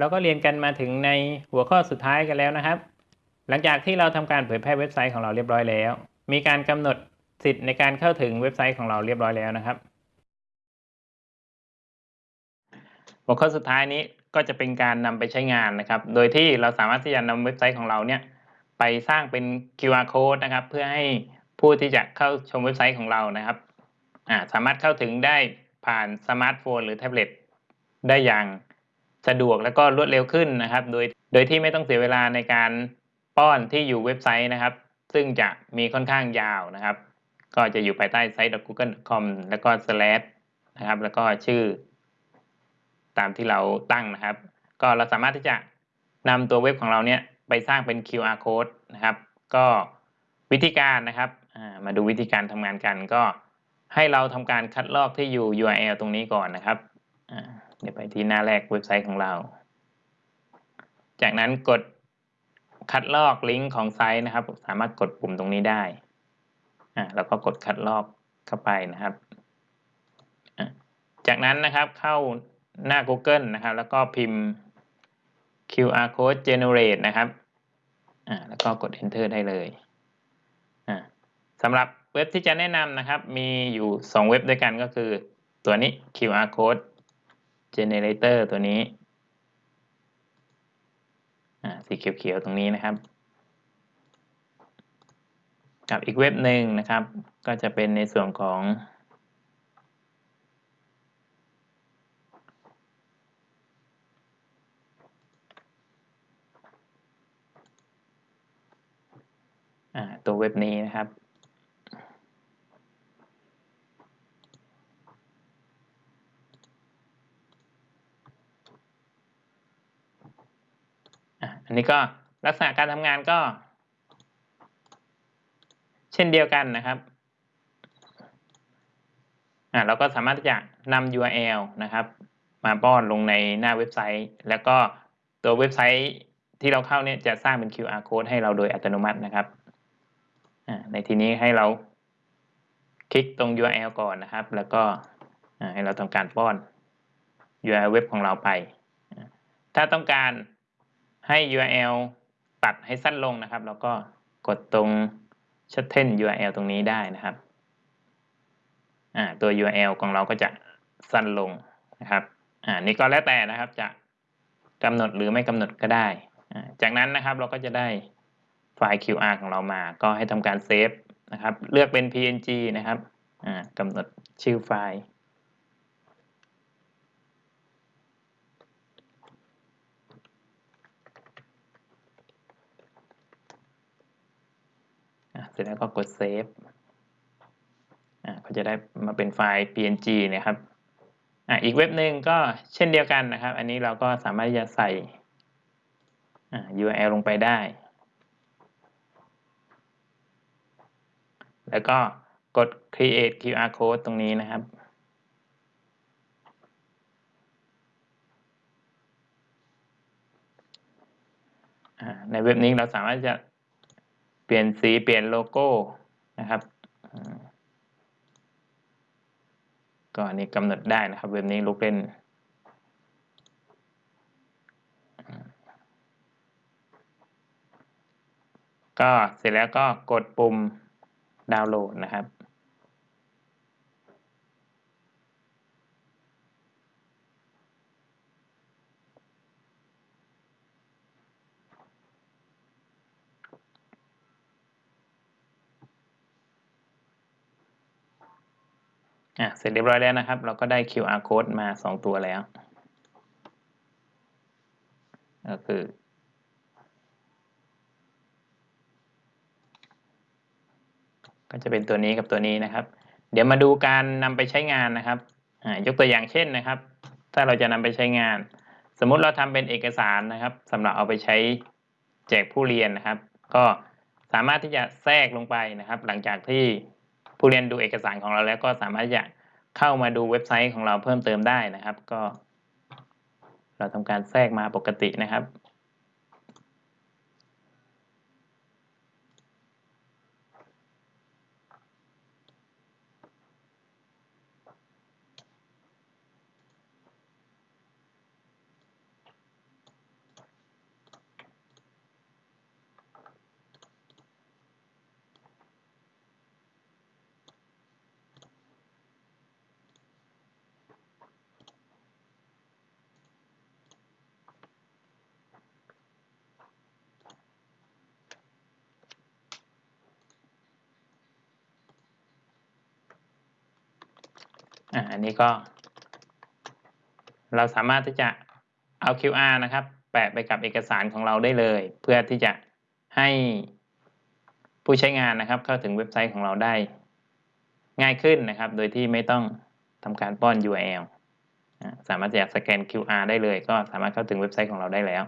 เราก็เรียนกันมาถึงในหัวข้อสุดท้ายกันแล้วนะครับ หลังจากที่เราทำการเผยแพร่เว็บไซต์ของเราเรียบร้อยแล้ว มีการกำหนดสิทธิ์ในการเข้าถึงเว็บไซต์ของเราเรียบร้อยแล้วนะครับ หัวข้อสุดท้ายนี้ก็จะเป็นการนำไปใช้งานนะครับ โดยที่เราสามารถที่จะนำเว็บไซต์ของเราเนี่ยไปสร้างเป็น QR code นะครับ เพื่อให้ผู้ที่จะเข้าชมเว็บไซต์ของเรานะครับสามารถเข้าถึงได้ผ่านสมาร์ทโฟนหรือแท็บเล็ตได้อย่าง สะดวกและก็รวดเร็วขึ้นนะครับ โดยโดยที่ไม่ต้องเสียเวลาในการป้อนที่อยู่เว็บไซต์นะครับ ซึ่งจะมีค่อนข้างยาวนะครับ ก็จะอยู่ภายใต้ site.google.com แล้วก็ slash นะครับ แล้วก็ชื่อ ตามที่เราตั้งนะครับ ก็เราสามารถที่จะนำตัวเว็บของเราเนี่ยไปสร้างเป็น QR code นะครับ ก็วิธีการนะครับมาดูวิธีการทำงานกันก็ให้เราทำการคัดลอกที่อยู่ URL ตรงนี้ก่อนนะครับ เดี๋ยวไปที่หน้าแรกเว็บไซต์ของเรา จากนั้นกดคัดลอกลิงก์ของไซต์นะครับ สามารถกดปุ่มตรงนี้ได้อ่าแล้วก็กดคัดลอกเข้าไปนะครับ จากนั้นนะครับเข้าหน้า Google นะครับ แล้วก็พิมพ์ QR code generate นะครับอ่าแล้วก็กด enter ได้เลยอ่าสำหรับเว็บที่จะแนะนำนะครับ มีอยู่ 2 เว็บด้วยกันก็คือ ตัวนี้ QR code generator ตัวนี้สีเขียวๆตรงนี้นะครับ กับอีกเว็บหนึ่งนะครับ ก็จะเป็นในส่วนของ ตัวเว็บนี้นะครับ อันนี้ก็ลักษณะการทำงานก็ เช่นเดียวกันนะครับเราก็สามารถที่จะนำ URL นะครับ มาป้อนลงในหน้าเว็บไซต์ แล้วก็ตัวเว็บไซต์ที่เราเข้าเนี่ยจะสร้างเป็น QR code ให้เราโดยอัตโนมัตินะครับในที่นี้ให้เราคลิกตรง URL ก่อนนะครับ แล้วก็ให้เราทำการป้อน URL เว็บของเราไป ถ้าต้องการ ให้ URL ตัดให้สั้นลงนะครับเราก็กดตรง shorten URL ตรงนี้ได้นะครับตัว URL ของเราก็จะสั้นลงนะครับอ่านี่ก็แล้วแต่นะครับจะกำหนดหรือไม่กำหนดก็ได้ จากนั้นนะครับเราก็จะได้ไฟล์ QR ของเรามา ก็ให้ทำการเซฟนะครับ เลือกเป็น PNG นะครับกำหนดชื่อไฟล์ ร็จแล้วก็กดเซฟอ่าก็จะได้มาเป็นไฟล์ PNG นะครับอ่าอีกเว็บหนึ่งก็เช่นเดียวกันนะครับ อันนี้เราก็สามารถจะใส่ URL ลงไปได้ แล้วก็กด create QR code ตรงนี้นะครับในเว็บนี้เราสามารถจะ ปลี่ยนสีเปลี่ยนโลโก้นะครับก็อันนี้กำหนดได้นะครับเว็บนี้ลูกเล่น ก็เสร็จแล้วก็กดปุ่มดาวน์โหลดนะครับ อะเสร็จเรียบร้อยแล้วนะครับ เราก็ได้ QR code มา 2 ตัวแล้ว ก็คือ ก็จะเป็นตัวนี้กับตัวนี้นะครับ เดี๋ยวมาดูการนำไปใช้งานนะครับยกตัวอย่างเช่นนะครับ ถ้าเราจะนำไปใช้งาน สมมติเราทำเป็นเอกสารนะครับสำหรับเอาไปใช้แจกผู้เรียนนะครับ ก็สามารถที่จะแทรกลงไปนะครับ หลังจากที่ ผู้เรียนดูเอกสารของเราแล้วก็สามารถจะเข้ามาดูเว็บไซต์ของเราเพิ่มเติมได้นะครับ ก็ เราทำการแทรกมาปกตินะครับ อันนี้ก็ เราสามารถที่จะเอา QR นะครับ แปะไปกับเอกสารของเราได้เลย เพื่อที่จะให้ผู้ใช้งานนะครับ เข้าถึงเว็บไซต์ของเราได้ ง่ายขึ้นนะครับ โดยที่ไม่ต้องทำการป้อน URL สามารถจะสแกน QR ได้เลย ก็สามารถเข้าถึงเว็บไซต์ของเราได้แล้ว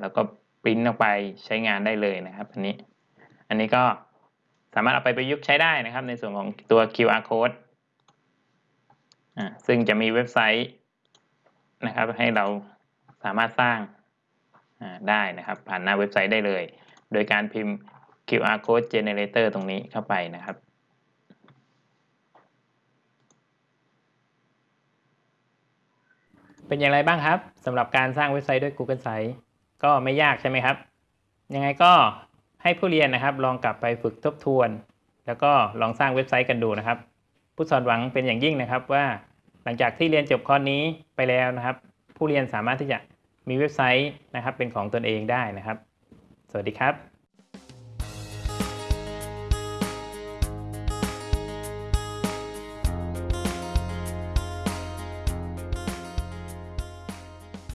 แล้วก็ ปริ้นออกไปใช้งานได้เลยนะครับอันนี้ อันนี้ก็สามารถเอาไปประยุกต์ใช้ได้นะครับ ในส่วนของตัว QR code อ่าซึ่งจะมีเว็บไซต์นะครับ ให้เราสามารถสร้างอ่าได้นะครับ ผ่านหน้าเว็บไซต์ได้เลย โดยการพิมพ์ QR code generator ตรงนี้เข้าไปนะครับเป็นอย่างไรบ้างครับสำหรับการสร้างเว็บไซต์ด้วย Google Sites ก็ไม่ยากใช่ไหมครับ ยังไงก็ให้ผู้เรียนนะครับลองกลับไปฝึกทบทวน แล้วก็ลองสร้างเว็บไซต์กันดูนะครับ ผู้สอนหวังเป็นอย่างยิ่งนะครับว่าหลังจากที่เรียนจบคอร์สนี้ไปแล้วนะครับ ผู้เรียนสามารถที่จะมีเว็บไซต์นะครับเป็นของตนเองได้นะครับ สวัสดีครับ